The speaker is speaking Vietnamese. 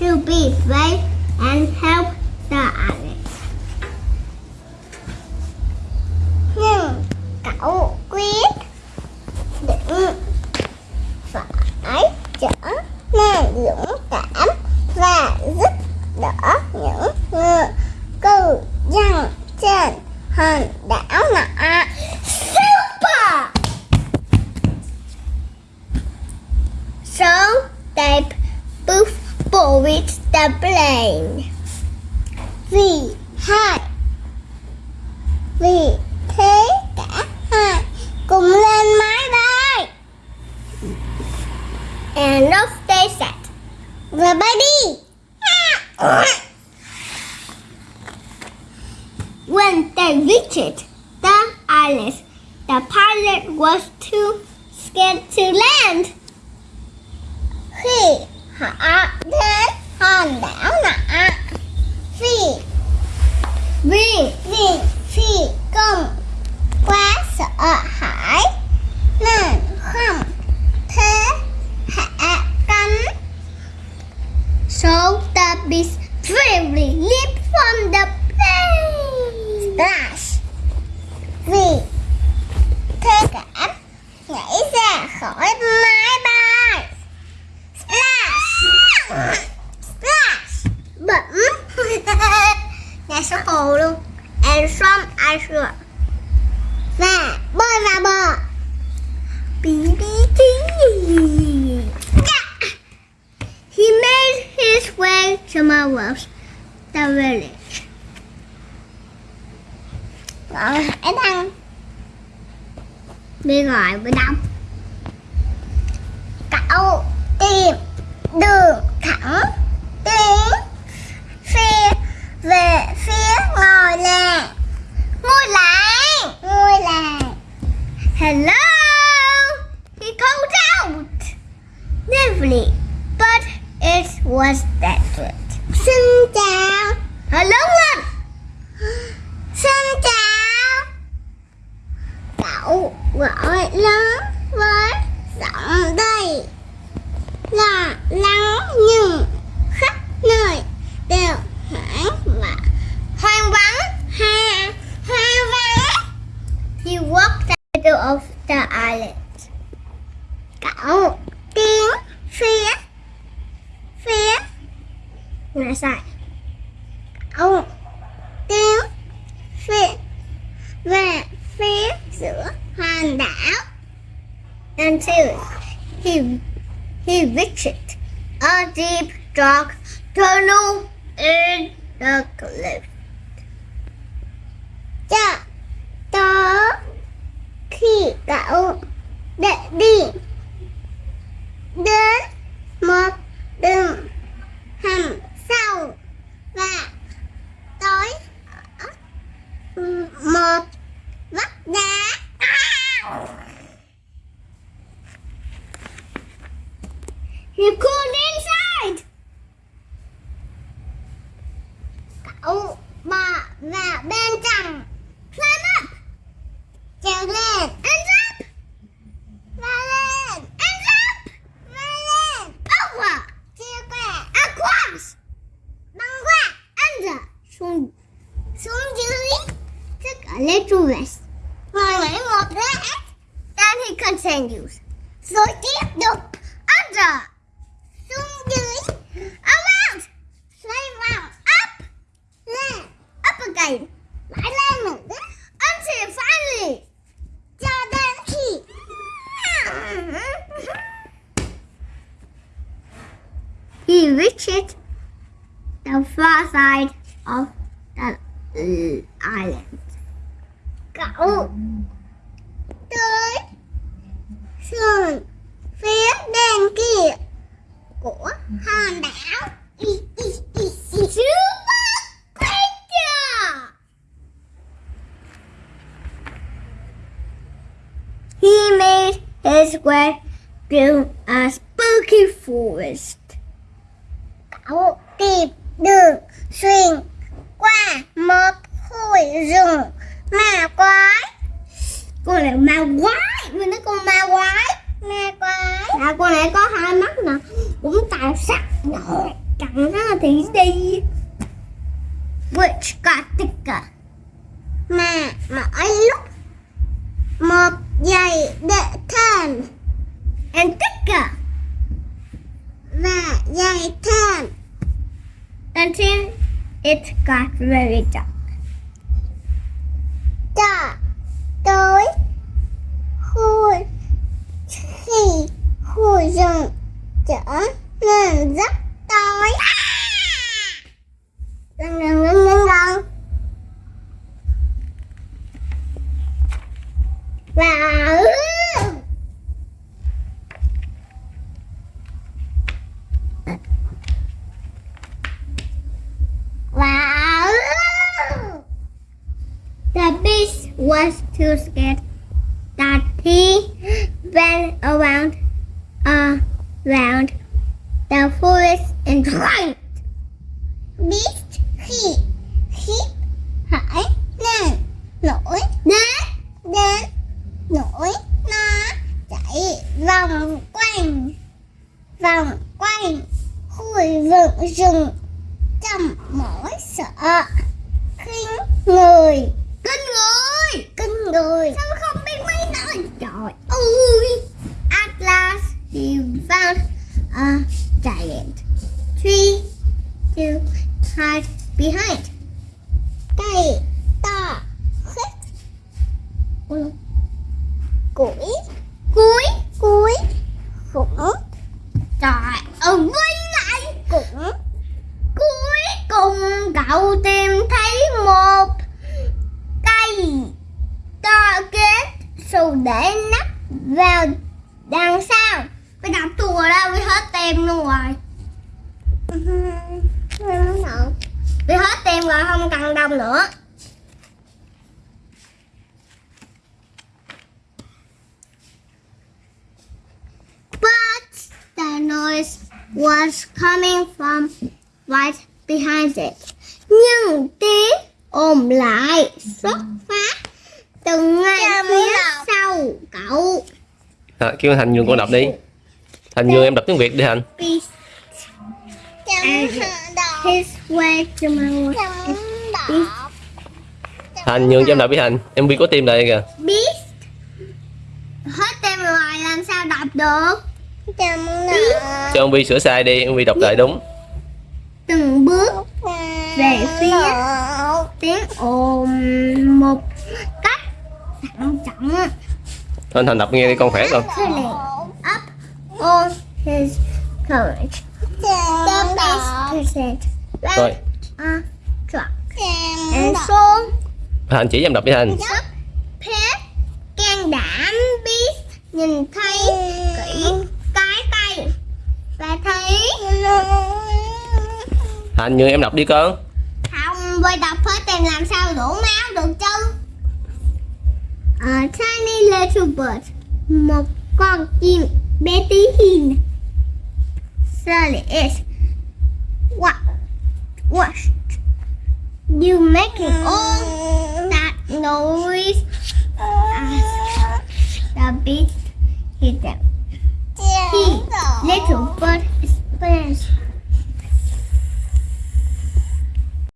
to be brave and help the others. Nhưng cậu quyết định phải trở nên dũng cảm và giúp đỡ những người cư dân trên hòn đảo nọ. Boarded the plane. Vì hai Vì thế cả hai cùng lên máy. And off they set. Bay đi. When they reached the island, the pilot was too scared to land. Họ đến hòn đảo nọ, vì vì vì phi công. Quá sợ. Bên ngoài bên đông cậu tìm đường thẳng tiến phía về phía ngôi làng. Ngôi làng ngôi làng. Hello? He called out. Nervously but it was desperate xin chào. Hello? lên xin chào cậu gọi lớn với giọng đầy là lắng nhưng khắp nơi đều hoảng và hoang vắng, ha, hoang vắng. He walked the middle of the island. Cậu tiến phía phía ngã sai cậu tiến phía về phía giữa hòn đảo until he he reached a deep dark tunnel in the cliff. Cho tới khi cậu để đi đến một đường hầm sâu và tối một vách đá. He called inside. Cậu vào và bên trong. Climb up. Trèo lên. And up. Và lên. And up. Và lên. Over. Chia qua. Across. Băng qua. Under. Xuống. Xuống dưới. Took a little rest. Rồi lấy một rác Then he continues. Rồi tiếp tục. Under xuống dưới around xoay vòng up lên này mãi lại lên một cái phá lì cho đến khi he reached the far side of the island cậu tới sườn phía bên kia của hòn đảo. His way through a spooky forest. Cậu tìm đường xuyên qua một khu rừng ma quái. Con này ma quái, mình nói con ma quái, ma quái. À, con này có hai mắt nè cũng tài sắc nổi chẳng thì đi which got thicker mà mỗi lúc một giây để thêm and thicker và giây thêm until it got very dark. Cho tới. Khu khi khu rừng trở nên rất tối gần gần gần gần gần và và the beast was too scared that he ran around uh, around the forest and drank. Beast khi hít hải lên nổi đến đến nổi nó chạy vòng quanh vòng quanh khu vực rừng, trong mỗi sợ khinh người người sao không biết mấy nói trời. Ơi at last he found a giant. Tree to hide behind. Cây to khích củi cuối cuối khủng trời ơi quay lại cũng cuối cùng cậu tìm thấy một cây to kết để nắp vào đằng sau. Bây đọc ở đâu, bị hết tem luôn rồi. Bị hết tem rồi, không cần đồng nữa. But the noise was coming from right behind it. Nhưng tiếng ồn lại xuất từ ngay phía sau cậu. À, kêu Thành nhường con đọc đi. Thành nhường em đọc tiếng Việt đi Thành. Thành nhường cho em đọc đi Thành. Em vi có tim lại kìa. Beast. Hết tem rồi làm sao đọc được? Cho ông Vi sửa sai đi, ông Vi đọc lại đúng. Từng bước về phía tiếng ồn một thận trọng. Thôi Thành đọc nghe đi con khỏe con. Filling up all his courage. The best percent Rồi, a truck. And so Thành chỉ em đọc đi Thành. rất phép can đảm biết nhìn thấy kỹ cái tay và thấy Thành nhường em đọc đi con. không với đọc hết tem làm sao đủ máu được chứ a tiny little bird, một con hin. Sally is what what you making all that noise as the beast hit them. He little bird is explains